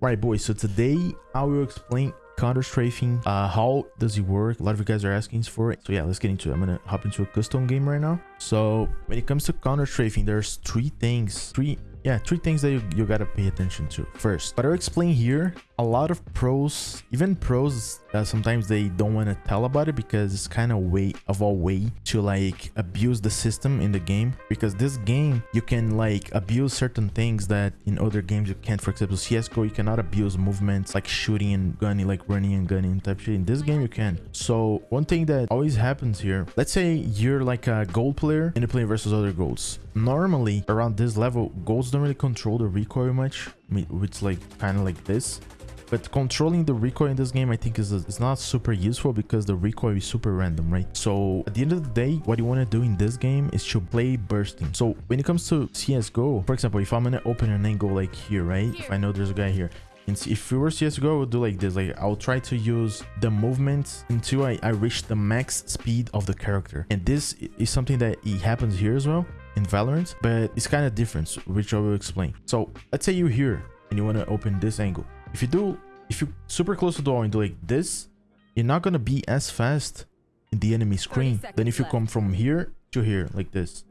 Right, boys. So today I will explain counter strafing. Uh, how does it work? A lot of you guys are asking for it. So yeah, let's get into it. I'm gonna hop into a custom game right now. So when it comes to counter strafing, there's three things, three yeah three things that you, you gotta pay attention to first. But i'll explain here a lot of pros even pros uh, sometimes they don't want to tell about it because it's kind of way of a way to like abuse the system in the game. Because this game you can like abuse certain things that in other games you can't. For example csgo you cannot abuse movements like shooting and gunning like running and gunning type shit. In this game you can. So one thing that always happens here let's say you're like a gold player and you're playing versus other golds normally around this level golds don't really control the recoil much it's like kind of like this. But controlling the recoil in this game i think is, is not super useful because the recoil is super random right? So at the end of the day what you want to do in this game is to play bursting. So when it comes to csgo for example if i'm gonna open an angle like here right? If i know there's a guy here. And if we were CSGO, I would do like this. Like I'll try to use the movement until I, I reach the max speed of the character. And this is something that it happens here as well in Valorant, but it's kind of different, which I will explain. So let's say you're here and you want to open this angle. If you do, if you're super close to the wall and do like this, you're not going to be as fast in the enemy screen than if you come from here to here like this.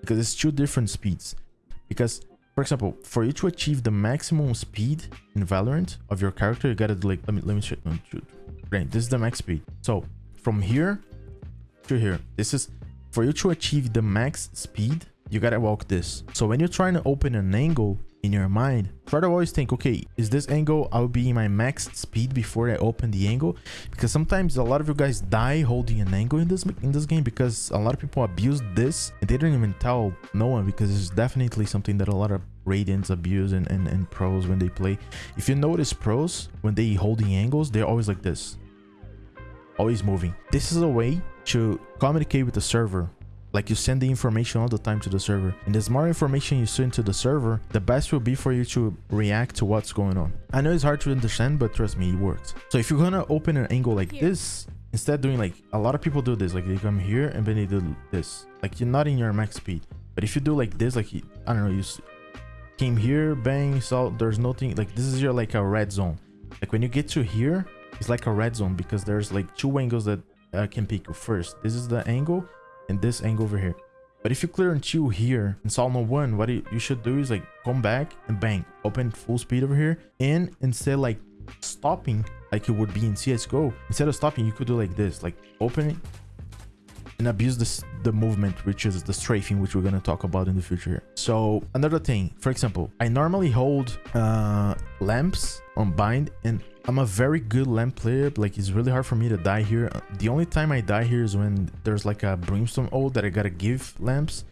Because it's two different speeds. Because, for example, for you to achieve the maximum speed in Valorant of your character, you gotta like, let me, let me shoot, Great, this is the max speed. So from here to here, this is for you to achieve the max speed, you gotta walk this. So when you're trying to open an angle in your mind, try to always think, okay, is this angle, I'll be in my max speed before I open the angle? Because sometimes a lot of you guys die holding an angle in this in this game because a lot of people abuse this and they don't even tell no one because it's definitely something that a lot of Radiants abuse and, and, and pros when they play. If you notice pros, when they holding angles, they're always like this. Always moving. This is a way to communicate with the server. Like you send the information all the time to the server. And the more information you send to the server the best will be for you to react to what's going on. I know it's hard to understand but trust me it works. So if you're gonna open an angle like here. this instead doing like a lot of people do this like they come here and then they do this. Like you're not in your max speed. But if you do like this like i don't know you came here bang so there's nothing like this is your like a red zone. Like when you get to here it's like a red zone because there's like two angles that uh, you first. This is the angle and this angle over here. But if you clear two here in Salmo 1, what you should do is like come back and bang, open full speed over here. And instead like stopping like it would be in CSGO, instead of stopping, you could do like this, like open it and abuse this the movement which is the strafing which we're going to talk about in the future so another thing for example i normally hold uh lamps on bind and I'm a very good lamp player. Like, it's really hard for me to die here. The only time I die here is when there's like a brimstone ult that I gotta give lamps.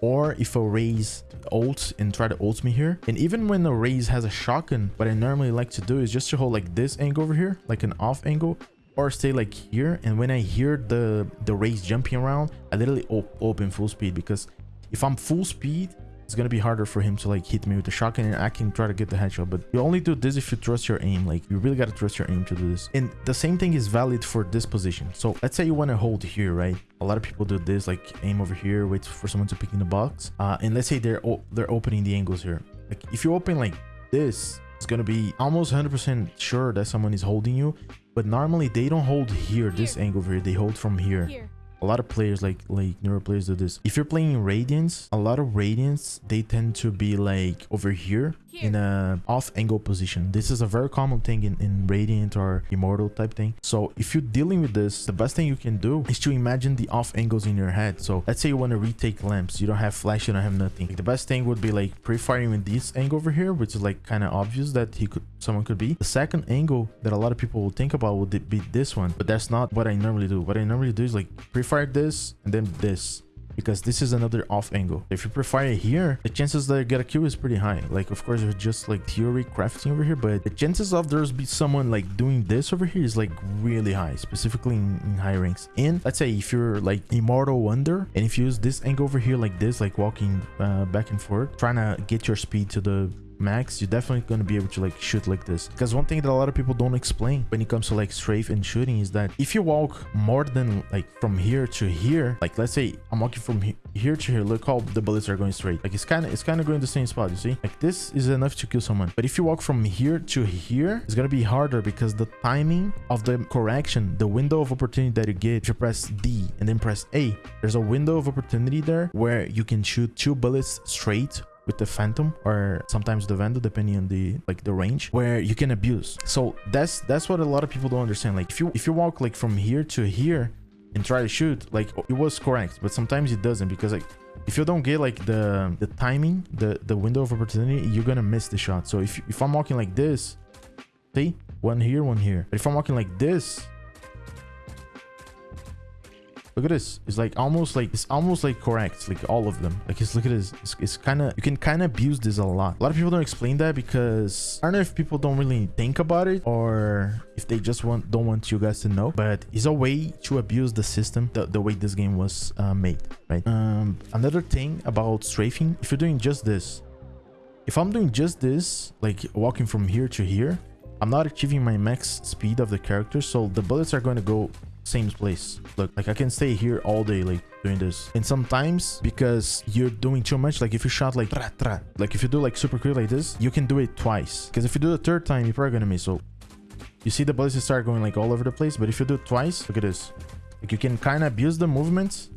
Or if a Raze ult and try to ult me here. And even when the Raze has a shotgun, what I normally like to do is just to hold like this angle over here, like an off angle. Or stay like here. And when I hear the, the Raze jumping around, I literally op open full speed. Because if I'm full speed, it's gonna be harder for him to like hit me with the shotgun and I can try to get the headshot. But you only do this if you trust your aim. Like you really gotta trust your aim to do this. And the same thing is valid for this position. So let's say you want to hold here, right? A lot of people do this, like aim over here, wait for someone to pick in the box. Uh, and let's say they're they're opening the angles here. Like if you open like this, it's gonna be almost 100% sure that someone is holding you. But normally they don't hold here, this angle over here. They hold from here. here a lot of players like like neuro players do this. If you're playing radiance a lot of radiance they tend to be like over here, here. in a off angle position. This is a very common thing in, in radiant or immortal type thing. So if you're dealing with this the best thing you can do is to imagine the off angles in your head. So let's say you want to retake lamps. You don't have flash you don't have nothing. Like the best thing would be like pre-firing with this angle over here which is like kind of obvious that he could someone could be. The second angle that a lot of people will think about would be this one but that's not what i normally do. What i normally do is like pre fire this and then this because this is another off angle. If you prefer it here, the chances that you get a kill is pretty high. Like, of course, it's just like theory crafting over here, but the chances of there's be someone like doing this over here is like really high, specifically in, in high ranks. And let's say if you're like immortal wonder, and if you use this angle over here like this, like walking uh, back and forth, trying to get your speed to the max, you're definitely going to be able to like shoot like this. Because one thing that a lot of people don't explain when it comes to like strafe and shooting is that if you walk more than like from here to here, like let's say I'm walking from here to here, look how the bullets are going straight. Like it's kind of it's kind of going the same spot, you see? Like this is enough to kill someone. But if you walk from here to here, it's going to be harder because the timing of the correction, the window of opportunity that you get, if you press D and then press A, there's a window of opportunity there where you can shoot two bullets straight with the phantom or sometimes the vandal depending on the like the range where you can abuse. So that's that's what a lot of people don't understand. Like if you if you walk like from here to here and try to shoot like it was correct but sometimes it doesn't because like if you don't get like the the timing the the window of opportunity you're gonna miss the shot. So if if i'm walking like this see one here one here. But if i'm walking like this Look at this. It's like almost like it's almost like correct. Like all of them. Like it's look at this. It's, it's kind of you can kind of abuse this a lot. A lot of people don't explain that because I don't know if people don't really think about it or if they just want don't want you guys to know. But it's a way to abuse the system. The, the way this game was uh, made. Right. Um. Another thing about strafing. If you're doing just this, if I'm doing just this, like walking from here to here, I'm not achieving my max speed of the character, so the bullets are going to go same place. Look like i can stay here all day like doing this. And sometimes because you're doing too much like if you shot like tra, tra, like if you do like super quick like this you can do it twice. Because if you do the third time you're probably gonna miss. So you see the bullets start going like all over the place but if you do it twice look at this. Like you can kind of abuse the movements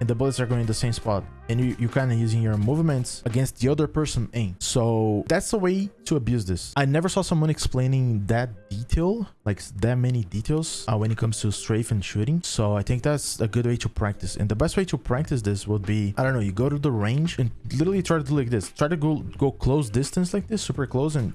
and the bullets are going in the same spot and you, you kind of using your movements against the other person aim. So that's a way to abuse this. I never saw someone explaining that detail like that many details uh, when it comes to strafe and shooting. So i think that's a good way to practice. And the best way to practice this would be i don't know you go to the range and literally try to do like this. Try to go go close distance like this super close and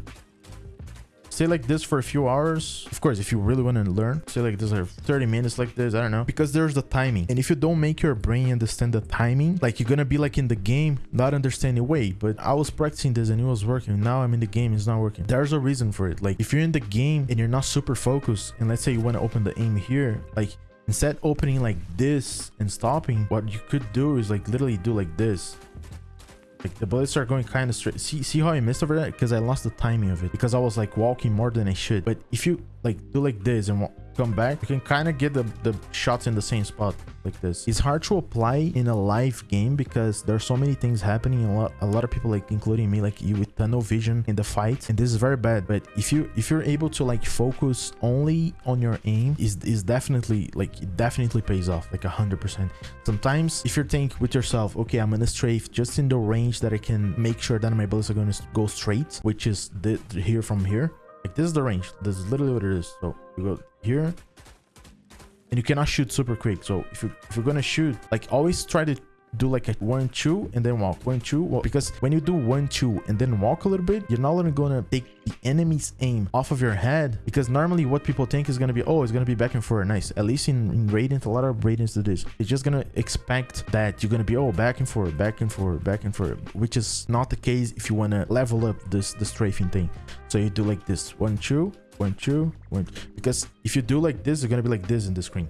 stay like this for a few hours. Of course if you really want to learn stay like this for 30 minutes like this i don't know. Because there's the timing. And if you don't make your brain understand the timing like you're gonna be like in the game not understanding way. But i was practicing this and it was working. Now i'm in the game it's not working. There's a reason for it. Like if you're in the game and you're not super focused and let's say you want to open the aim here like instead opening like this and stopping what you could do is like literally do like this like the bullets are going kind of straight. See, see how I missed over that? Because I lost the timing of it. Because I was like walking more than I should. But if you like do like this and come back, you can kind of get the, the shots in the same spot like this. It's hard to apply in a live game because there's so many things happening. A lot, a lot of people like including me, like you Uh, tunnel vision in the fight. And this is very bad. But if you if you're able to like focus only on your aim, is is definitely like it definitely pays off like a hundred percent. Sometimes if you think with yourself, okay, I'm gonna strafe just in the range that I can make sure that my bullets are to go straight, which is the, here from here. Like this is the range. This is literally what it is. So you go here and you cannot shoot super quick. So if you if you're gonna shoot, like always try to do like a one two and then walk. One two well, because when you do one two and then walk a little bit you're not only gonna take the enemy's aim off of your head because normally what people think is gonna be oh it's gonna be back and forth. Nice. At least in, in radiant a lot of radiants do this. It's just gonna expect that you're gonna be oh back and forth back and forth back and forth which is not the case if you want to level up this the strafing thing. So you do like this. One two one two one. Because if you do like this you're gonna be like this in the screen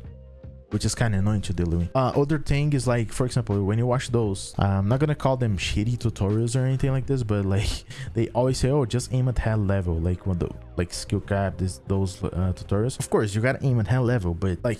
which is kind of annoying to deal with. Uh, other thing is like, for example, when you watch those, I'm not gonna call them shitty tutorials or anything like this, but like they always say, oh, just aim at head level, like when the like skill cap, this those uh, tutorials. Of course, you gotta aim at head level, but like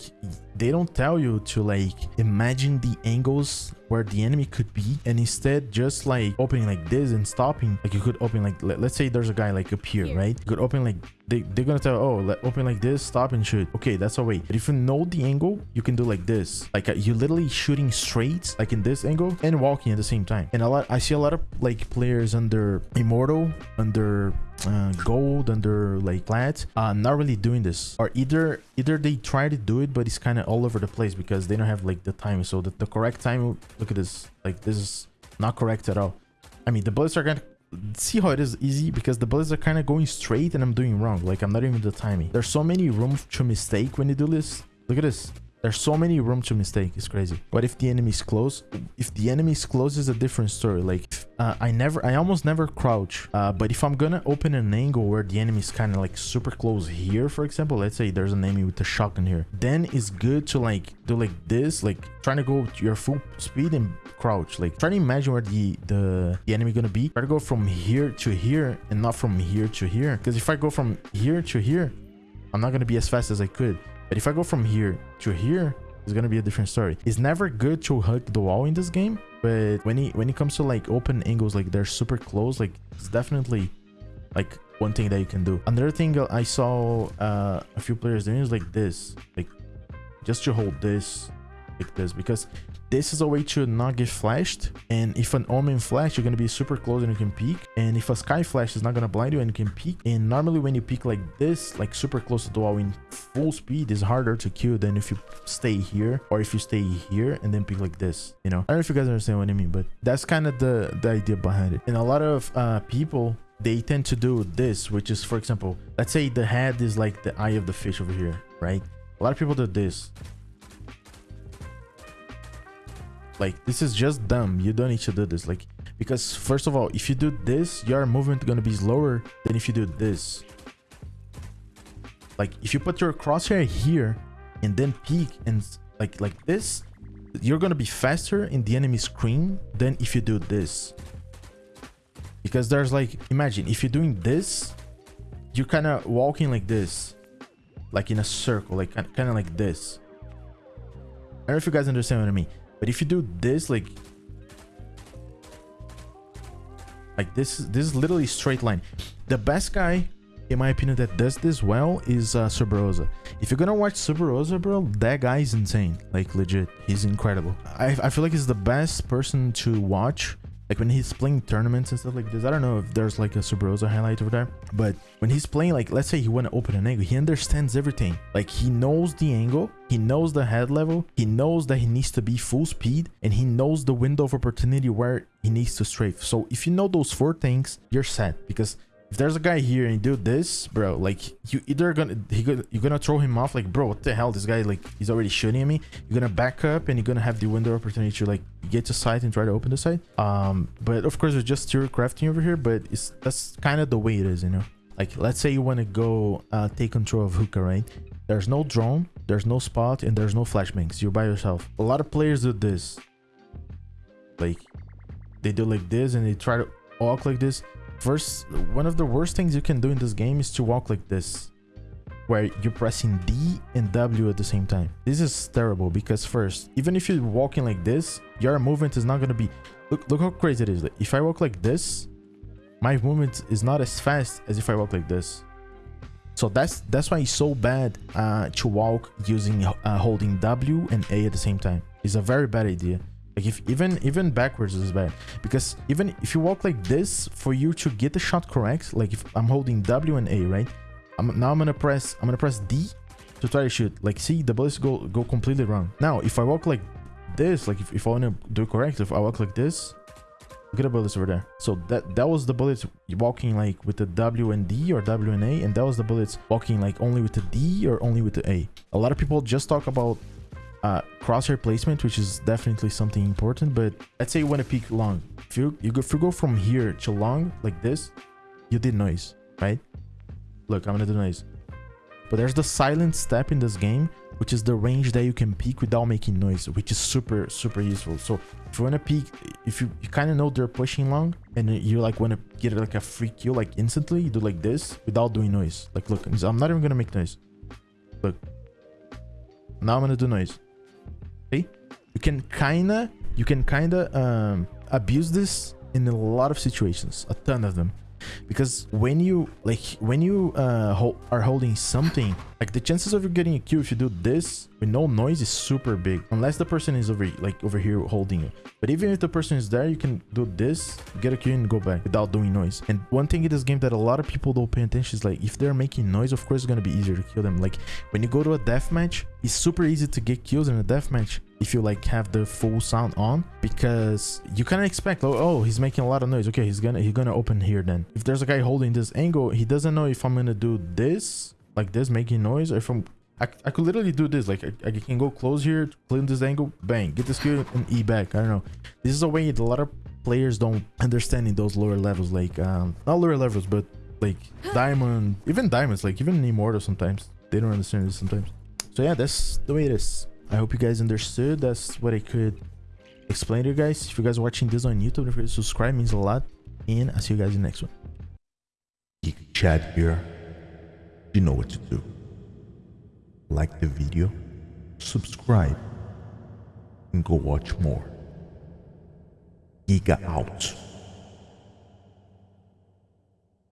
they don't tell you to like imagine the angles where the enemy could be and instead just like opening like this and stopping. Like you could open like let, us say there's a guy like up here, here. right? You could open like they, they're gonna tell oh let open like this stop and shoot. Okay that's a way. But if you know the angle you can do like this. Like uh, you literally shooting straight like in this angle and walking at the same time. And a lot i see a lot of like players under immortal under uh, gold under like plat uh not really doing this. Or either either they try to do it but it's kind of all over the place because they don't have like the time. So the, the correct time look at this. Like this is not correct at all. I mean the bullets are gonna see how it is easy? Because the bullets are kind of going straight and i'm doing wrong. Like i'm not even the timing. There's so many room to mistake when you do this. Look at this There's so many room to mistake. It's crazy. What if the enemy's close? If the enemy's close is a different story. Like uh, I never, I almost never crouch. Uh, but if I'm gonna open an angle where the enemy's kind of like super close here, for example, let's say there's an enemy with a shotgun here, then it's good to like do like this, like trying to go your full speed and crouch. Like try to imagine where the the, the enemy gonna be. Try to go from here to here and not from here to here. Because if I go from here to here, I'm not gonna be as fast as I could. But if I go from here to here, it's gonna be a different story. It's never good to hug the wall in this game, but when it when it comes to like open angles, like they're super close, like it's definitely like one thing that you can do. Another thing I saw uh, a few players doing is like this, like just to hold this like this because this is a way to not get flashed and if an omen flash you're going to be super close and you can peek and if a Skye flash is not going to blind you and you can peek and normally when you peek like this like super close to the wall in full speed is harder to kill than if you stay here or if you stay here and then peek like this you know? I don't know if you guys understand what i mean but that's kind of the the idea behind it. And a lot of uh people they tend to do this which is for example let's say the head is like the eye of the fish over here right? A lot of people do this like this is just dumb. You don't need to do this. Like because first of all if you do this your movement gonna be slower than if you do this. Like if you put your crosshair here and then peek and like like this you're gonna be faster in the enemy screen than if you do this. Because there's like imagine if you're doing this you're kind of walking like this. Like in a circle like kind of like this. I don't know if you guys understand what i mean but if you do this, like, like this, this is literally straight line. The best guy, in my opinion, that does this well is uh, Subroza. If you're gonna watch Subroza, bro, that guy is insane. Like, legit, he's incredible. I, I feel like he's the best person to watch like when he's playing tournaments and stuff like this i don't know if there's like a Subroza highlight over there but when he's playing like let's say he want to open an angle he understands everything. Like he knows the angle he knows the head level he knows that he needs to be full speed and he knows the window of opportunity where he needs to strafe. So if you know those four things you're set because if there's a guy here and you do this, bro, like you either gonna he gonna you're gonna throw him off like bro, what the hell? This guy like he's already shooting at me. You're gonna back up and you're gonna have the window opportunity to like get to site and try to open the site. Um, but of course it's just theory crafting over here, but it's that's kind of the way it is, you know. Like let's say you want to go uh take control of hookah, right? There's no drone, there's no spot, and there's no flashbangs. You're by yourself. A lot of players do this. Like they do like this and they try to walk like this First, one of the worst things you can do in this game is to walk like this, where you're pressing D and W at the same time. This is terrible because first, even if you're walking like this, your movement is not going to be... Look, look how crazy it is. If I walk like this, my movement is not as fast as if I walk like this. So that's that's why it's so bad uh, to walk using uh, holding W and A at the same time. It's a very bad idea. Like if even even backwards is bad because even if you walk like this for you to get the shot correct, like if I'm holding W and A, right? I'm now I'm gonna press I'm gonna press D to try to shoot. Like see the bullets go go completely wrong. Now if I walk like this, like if, if I wanna do correct, if I walk like this, at the bullets over there. So that that was the bullets walking like with the W and D or W and A, and that was the bullets walking like only with the D or only with the A. A lot of people just talk about uh, crosshair placement, which is definitely something important. But let's say you want to peek long. If you, you go, if you go from here to long like this, you did noise, right? Look, I'm gonna do noise. But there's the silent step in this game, which is the range that you can peek without making noise, which is super, super useful. So if you want to peek, if you, you kind of know they're pushing long and you like want to get like a free kill like instantly, you do like this without doing noise. Like, look, I'm not even going to make noise. Look. Now I'm going to do noise can kinda you can kinda um, abuse this in a lot of situations a ton of them. Because when you like when you uh hold, are holding something like the chances of you getting a kill if you do this with no noise is super big unless the person is over like over here holding you but even if the person is there you can do this get a kill and go back without doing noise. And one thing in this game that a lot of people don't pay attention is like if they're making noise of course it's gonna be easier to kill them. Like when you go to a deathmatch it's super easy to get kills in a deathmatch if you like have the full sound on because you kind of expect oh, oh he's making a lot of noise. Okay he's gonna he's gonna open here then. If there's a guy holding this angle he doesn't know if i'm gonna do this like this making noise or if i'm I, I could literally do this. Like I, I can go close here, clean this angle, bang, get the skill and E back. I don't know. This is a way that a lot of players don't understand in those lower levels. Like um, not lower levels, but like diamond, even diamonds, like even immortal sometimes they don't understand this sometimes. So yeah, that's the way it is. I hope you guys understood. That's what I could explain to you guys. If you guys are watching this on YouTube, don't forget subscribe, means a lot. And I'll see you guys in the next one. Geek Chad here. You know what to do. Like the video, subscribe, and go watch more. Giga out.